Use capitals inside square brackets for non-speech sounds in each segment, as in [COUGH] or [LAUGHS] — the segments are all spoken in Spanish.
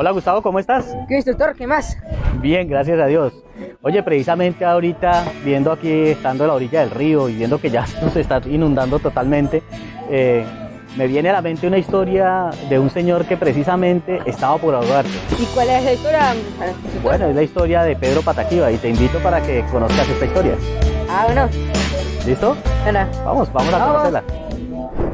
Hola Gustavo, ¿cómo estás? ¿Qué instructor? ¿Qué más? Bien, gracias a Dios. Oye, precisamente ahorita, viendo aquí, estando a la orilla del río y viendo que ya [LAUGHS] nos está inundando totalmente, eh, me viene a la mente una historia de un señor que precisamente estaba por ahogarse. ¿Y cuál es la historia? Bueno, es la historia de Pedro Pataquiva y te invito para que conozcas esta historia. Ah, bueno. ¿Listo? Bueno. Vamos, vamos a Vamos. conocerla.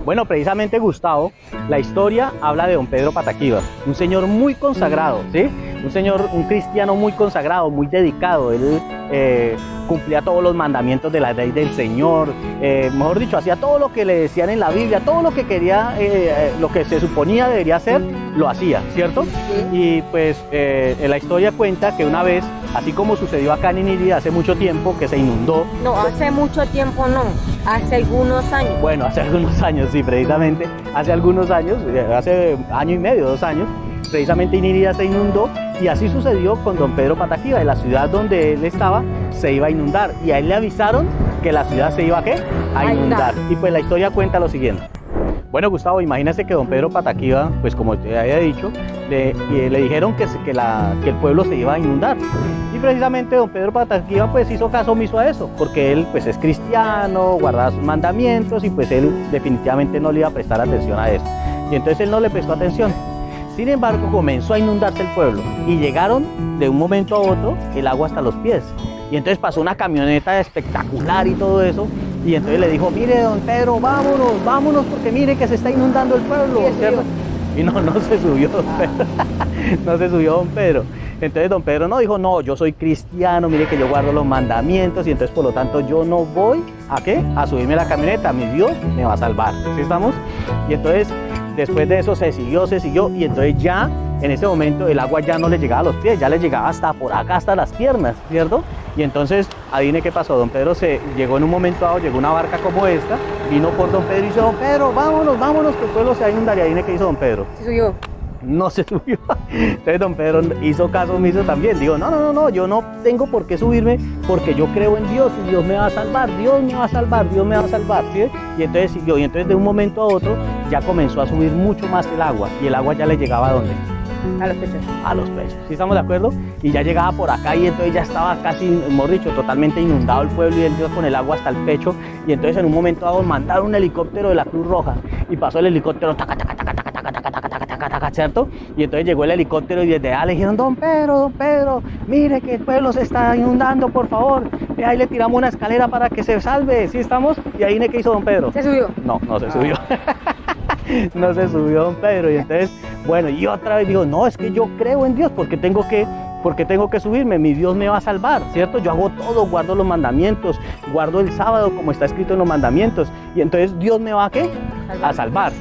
Bueno, precisamente Gustavo, la historia habla de don Pedro Pataquiva, un señor muy consagrado, ¿sí? Un señor, un cristiano muy consagrado, muy dedicado. Él eh, cumplía todos los mandamientos de la ley del Señor, eh, mejor dicho, hacía todo lo que le decían en la Biblia, todo lo que quería, eh, lo que se suponía debería hacer, lo hacía, ¿cierto? Y pues la historia cuenta que una vez, así como sucedió acá en Inirida hace mucho tiempo, que se inundó, No, hace mucho tiempo no. Hace algunos años. Bueno, hace algunos años, sí, precisamente, hace algunos años, eh, hace año y medio, dos años, precisamente Inirida se inundó y así sucedió con don Pedro Pataquiva, de la ciudad donde él estaba se iba a inundar y a él le avisaron que la ciudad se iba a qué? A inundar. Y pues la historia cuenta lo siguiente. Bueno, Gustavo, imagínese que don Pedro Pataquiva, pues como te había dicho, le, le dijeron que, que el pueblo se iba a inundar. Y precisamente don Pedro Pataquiva pues hizo caso omiso a eso, porque él pues es cristiano, guardaba sus mandamientos y pues él definitivamente no le iba a prestar atención a eso. Y entonces él no le prestó atención. Sin embargo, comenzó a inundarse el pueblo y llegaron de un momento a otro el agua hasta los pies. Y entonces pasó una camioneta espectacular y todo eso. Y entonces le dijo, mire, don Pedro, vámonos, vámonos, porque mire que se está inundando el pueblo. Y no, no se subió don Pedro. [LAUGHS] no se subió don Pedro. Entonces don Pedro no dijo, no, yo soy cristiano, mire que yo guardo los mandamientos y entonces por lo tanto yo no voy a qué? A subirme a la camioneta, mi Dios me va a salvar. ¿Sí estamos? Y entonces después de eso se siguió, se siguió y entonces ya en ese momento el agua ya no le llegaba a los pies, ya le llegaba hasta por acá, hasta las piernas, ¿cierto? Y entonces, adivine qué pasó, don Pedro se llegó en un momento dado, llegó una barca como esta, vino por don Pedro y dice, don Pedro, vámonos, vámonos, que el pueblo se va a inundar. Y adivine qué hizo don Pedro Se subió. no se [LAUGHS] subió. Entonces don Pedro hizo caso omiso también. Digo, no, no, no, no, yo no tengo por qué subirme porque yo creo en Dios y Dios me va a salvar, Dios me va a salvar, Dios me va a salvar. ¿sí? Y entonces siguió, y entonces de un momento a otro ya comenzó a subir mucho más el agua y el agua ya le llegaba a dónde? A los pechos. A los pechos. ¿Sí estamos de acuerdo? Y ya llegaba por acá y entonces ya estaba casi, hemos dicho, totalmente inundado el pueblo y él iba con el agua hasta el pecho. Y entonces en un momento dado mandaron un helicóptero de la Cruz Roja y pasó el helicóptero, taca, taca, taca, taca, taca, taca, taca, taca, taca, taca, ¿cierto? Y entonces llegó el helicóptero y desde allá le dijeron, don Pedro, don Pedro, mire que el pueblo se está inundando, por favor. Y ahí le tiramos una escalera para que se salve, ¿sí estamos? Y ahí ¿qué hizo don Pedro? Se subió. No, no se subió. no se subió don Pedro. Y entonces, bueno, y otra vez digo, no, es que yo creo en Dios, porque tengo que, porque tengo que subirme, mi Dios me va a salvar, ¿cierto? Yo hago todo, guardo los mandamientos, guardo el sábado como está escrito en los mandamientos. Y entonces Dios me va a qué? A salvar.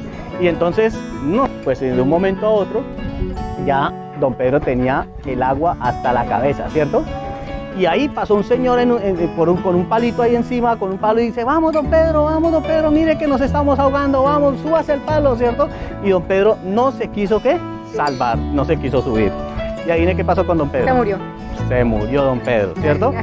Y entonces, no, pues de un momento a otro, ya don Pedro tenía el agua hasta la cabeza, ¿cierto? Y ahí pasó un señor en en- por un- con un palito ahí encima, con un palo, y dice, vamos, don Pedro, vamos, don Pedro, mire que nos estamos ahogando, vamos, súbase el palo, ¿cierto? Y don Pedro no se quiso, ¿qué? Salvar, no se quiso subir. Y ahí qué pasó con don Pedro. Se murió. Se murió don Pedro, ¿cierto?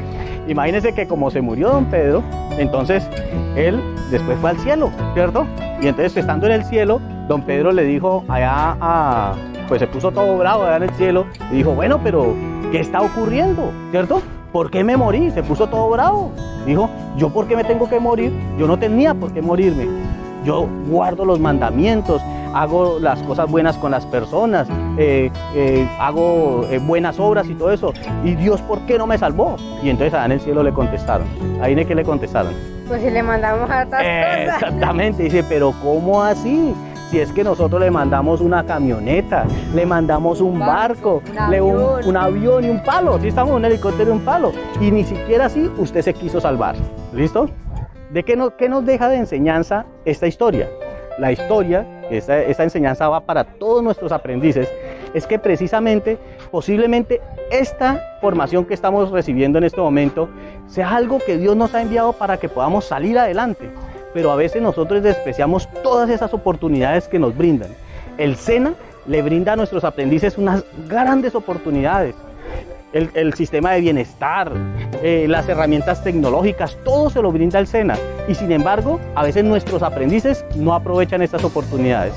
Imagínense que como se murió don Pedro, entonces él después fue al cielo, ¿cierto? Y entonces estando en el cielo, don Pedro le dijo allá a, pues se puso todo bravo allá en el cielo y dijo, bueno, pero ¿qué está ocurriendo? ¿Cierto? ¿Por qué me morí? Se puso todo bravo. Dijo, ¿yo por qué me tengo que morir? Yo no tenía por qué morirme. Yo guardo los mandamientos, hago las cosas buenas con las personas, eh, eh, hago eh, buenas obras y todo eso. ¿Y Dios por qué no me salvó? Y entonces allá en el cielo le contestaron. Ahí en que le contestaron. Pues si le mandamos a. Exactamente, dice, pero ¿cómo así? Si es que nosotros le mandamos una camioneta, le mandamos un barco, Un le- un, avión. un avión y un palo, si estamos en un helicóptero y un palo, y ni siquiera así usted se quiso salvar. ¿Listo? ¿De qué nos, qué nos deja de enseñanza esta historia? La historia, esta, esta enseñanza va para todos nuestros aprendices, es que precisamente, posiblemente esta formación que estamos recibiendo en este momento sea algo que Dios nos ha enviado para que podamos salir adelante. Pero a veces nosotros despreciamos todas esas oportunidades que nos brindan. El SENA le brinda a nuestros aprendices unas grandes oportunidades. El, sistema de bienestar, eh, las herramientas tecnológicas, todo se lo brinda el SENA. Y sin embargo, a veces nuestros aprendices no aprovechan estas oportunidades.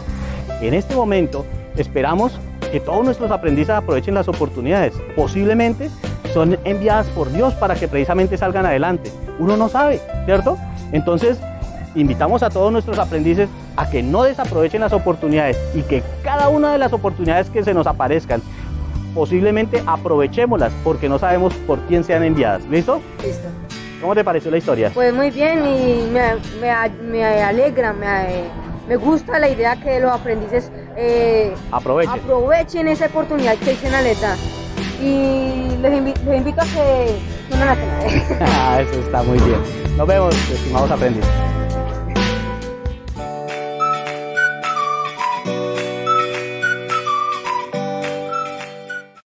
En este momento esperamos que todos nuestros aprendices aprovechen las oportunidades. Posiblemente son enviadas por Dios para que precisamente salgan adelante. Uno no sabe, ¿cierto? Entonces, invitamos a todos nuestros aprendices a que no desaprovechen las oportunidades y que cada una de las oportunidades que se nos aparezcan, posiblemente aprovechémoslas porque no sabemos por quién sean enviadas. ¿Listo? Listo. ¿Cómo te pareció la historia? Pues muy bien y me, me, me alegra, me, me, gusta la idea que los aprendices eh, Aprovechen. aprovechen esa oportunidad que Sena les da. Y les, invi- les invito a que se unan a cenar. [LAUGHS] Ah, Eso está muy bien. Nos vemos, estimados aprendices.